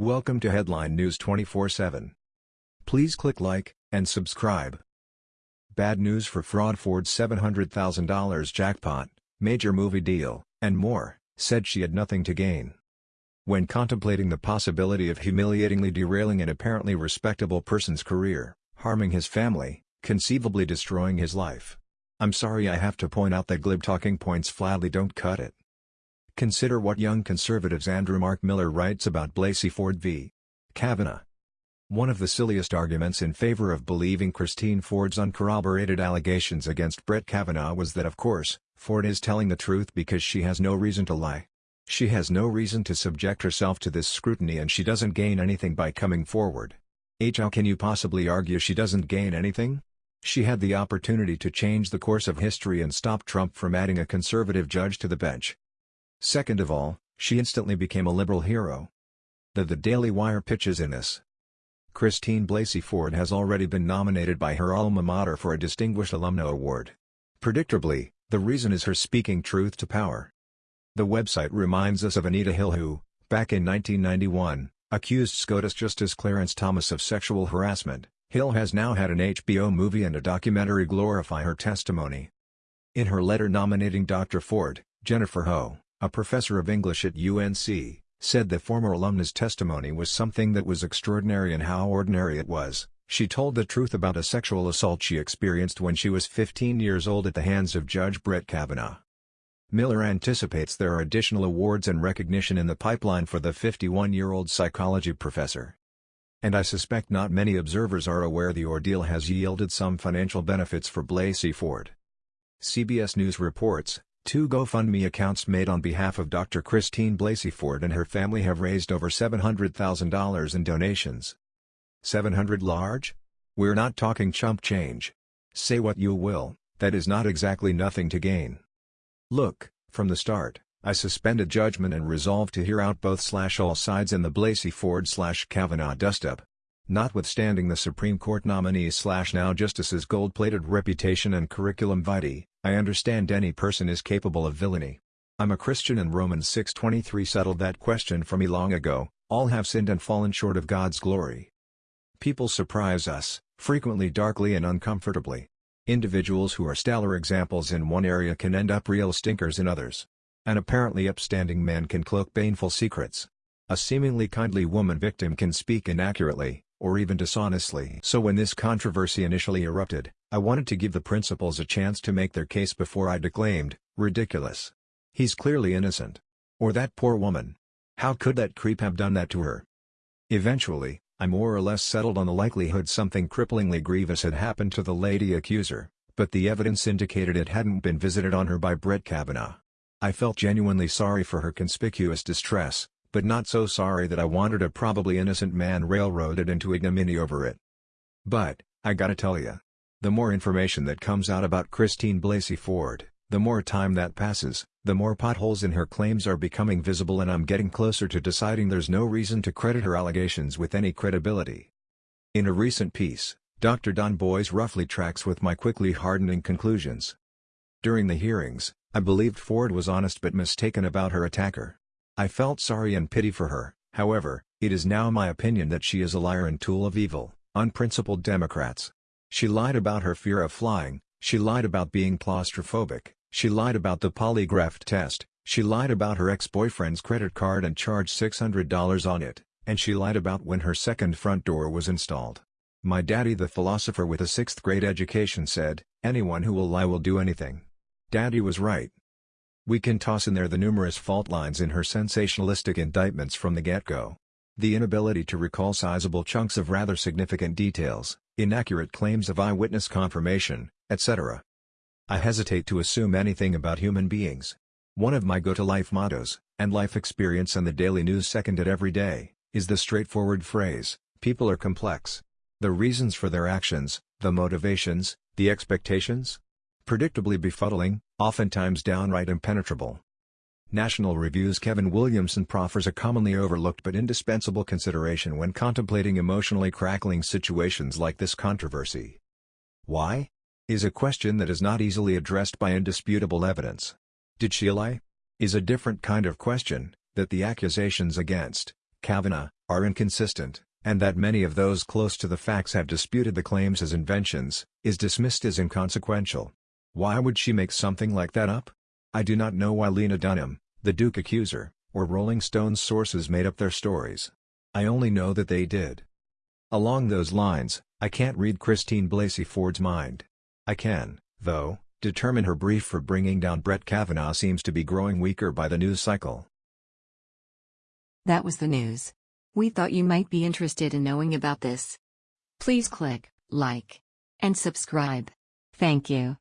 Welcome to Headline News 24/7. Please click like and subscribe. Bad news for fraud Ford's $700,000 jackpot, major movie deal, and more, said she had nothing to gain. When contemplating the possibility of humiliatingly derailing an apparently respectable person's career, harming his family, conceivably destroying his life. I'm sorry I have to point out that glib talking points flatly don't cut it. Consider what Young Conservatives Andrew Mark Miller writes about Blasey Ford v. Kavanaugh. One of the silliest arguments in favor of believing Christine Ford's uncorroborated allegations against Brett Kavanaugh was that of course, Ford is telling the truth because she has no reason to lie. She has no reason to subject herself to this scrutiny and she doesn't gain anything by coming forward. H. How can you possibly argue she doesn't gain anything? She had the opportunity to change the course of history and stop Trump from adding a conservative judge to the bench. Second of all, she instantly became a liberal hero. The The Daily Wire pitches in this. Christine Blasey Ford has already been nominated by her alma mater for a Distinguished Alumna Award. Predictably, the reason is her speaking truth to power. The website reminds us of Anita Hill who, back in 1991, accused SCOTUS Justice Clarence Thomas of sexual harassment. Hill has now had an HBO movie and a documentary glorify her testimony. In her letter nominating Dr. Ford, Jennifer Ho, a professor of English at UNC, said the former alumna's testimony was something that was extraordinary and how ordinary it was. She told the truth about a sexual assault she experienced when she was 15 years old at the hands of Judge Brett Kavanaugh. Miller anticipates there are additional awards and recognition in the pipeline for the 51-year-old psychology professor. And I suspect not many observers are aware the ordeal has yielded some financial benefits for Blasey Ford. CBS News reports, Two GoFundMe accounts made on behalf of Dr. Christine Blasey Ford and her family have raised over $700,000 in donations. 700 large? We're not talking chump change. Say what you will, that is not exactly nothing to gain. Look, from the start, I suspended judgment and resolved to hear out both slash all sides in the Blasey Ford slash Kavanaugh dustup. Notwithstanding the Supreme Court nominees slash now justices gold-plated reputation and curriculum vitae, I understand any person is capable of villainy. I'm a Christian and Romans 6.23 settled that question for me long ago, all have sinned and fallen short of God's glory. People surprise us, frequently darkly and uncomfortably. Individuals who are stellar examples in one area can end up real stinkers in others. An apparently upstanding man can cloak baneful secrets. A seemingly kindly woman victim can speak inaccurately, or even dishonestly. So when this controversy initially erupted, I wanted to give the principals a chance to make their case before I declaimed, ridiculous. He's clearly innocent. Or that poor woman. How could that creep have done that to her? Eventually, I more or less settled on the likelihood something cripplingly grievous had happened to the lady accuser, but the evidence indicated it hadn't been visited on her by Brett Kavanaugh. I felt genuinely sorry for her conspicuous distress, but not so sorry that I wanted a probably innocent man railroaded into ignominy over it. But, I gotta tell ya, the more information that comes out about Christine Blasey Ford, the more time that passes, the more potholes in her claims are becoming visible and I'm getting closer to deciding there's no reason to credit her allegations with any credibility. In a recent piece, Dr. Don Boys roughly tracks with my quickly hardening conclusions. During the hearings, I believed Ford was honest but mistaken about her attacker. I felt sorry and pity for her, however, it is now my opinion that she is a liar and tool of evil, unprincipled Democrats. She lied about her fear of flying, she lied about being claustrophobic, she lied about the polygraph test, she lied about her ex-boyfriend's credit card and charged $600 on it, and she lied about when her second front door was installed. My daddy the philosopher with a sixth grade education said, anyone who will lie will do anything. Daddy was right. We can toss in there the numerous fault lines in her sensationalistic indictments from the get-go. The inability to recall sizable chunks of rather significant details, inaccurate claims of eyewitness confirmation, etc. I hesitate to assume anything about human beings. One of my go-to-life mottos, and life experience and the daily news seconded every day, is the straightforward phrase, people are complex. The reasons for their actions, the motivations, the expectations? Predictably befuddling, oftentimes downright impenetrable. National Review's Kevin Williamson proffers a commonly overlooked but indispensable consideration when contemplating emotionally crackling situations like this controversy. Why? Is a question that is not easily addressed by indisputable evidence. Did she lie? Is a different kind of question, that the accusations against Kavanaugh are inconsistent, and that many of those close to the facts have disputed the claims as inventions, is dismissed as inconsequential. Why would she make something like that up? I do not know why Lena Dunham, the Duke accuser, or Rolling Stone's sources made up their stories. I only know that they did. Along those lines, I can't read Christine Blasey Ford's mind. I can, though, determine her brief for bringing down Brett Kavanaugh seems to be growing weaker by the news cycle. That was the news. We thought you might be interested in knowing about this. Please click like and subscribe. Thank you.